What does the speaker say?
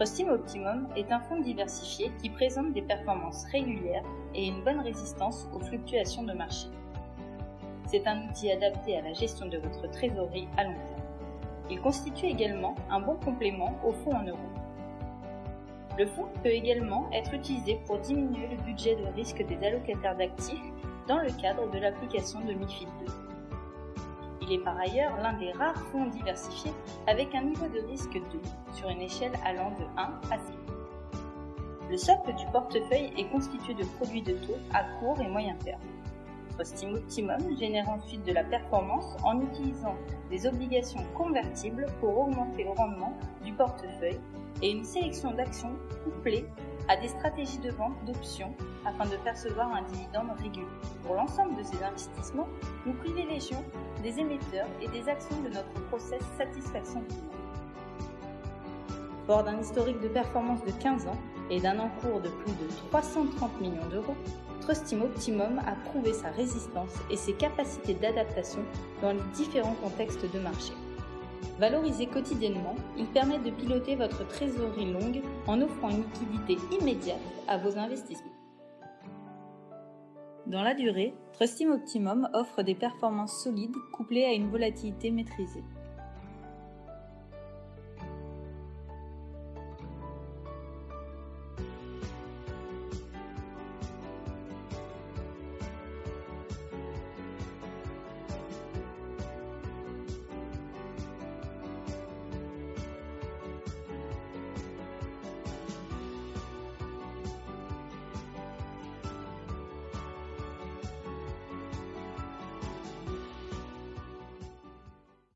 Trustim Optimum est un fonds diversifié qui présente des performances régulières et une bonne résistance aux fluctuations de marché. C'est un outil adapté à la gestion de votre trésorerie à long terme. Il constitue également un bon complément au fonds en euros. Le fonds peut également être utilisé pour diminuer le budget de risque des allocataires d'actifs dans le cadre de l'application de MIFID 2. Il est par ailleurs l'un des rares fonds diversifiés avec un niveau de risque 2 sur une échelle allant de 1 à 6. Le socle du portefeuille est constitué de produits de taux à court et moyen terme. Trustim Optimum génère ensuite de la performance en utilisant des obligations convertibles pour augmenter le rendement du portefeuille et une sélection d'actions couplées à des stratégies de vente d'options afin de percevoir un dividende régulier. Pour l'ensemble de ces investissements, nous privilégions des émetteurs et des actions de notre process satisfaction client. Fort d'un historique de performance de 15 ans et d'un encours de plus de 330 millions d'euros, Trustim Optimum a prouvé sa résistance et ses capacités d'adaptation dans les différents contextes de marché. Valorisé quotidiennement, il permet de piloter votre trésorerie longue en offrant une liquidité immédiate à vos investissements. Dans la durée, Trustim Optimum offre des performances solides couplées à une volatilité maîtrisée.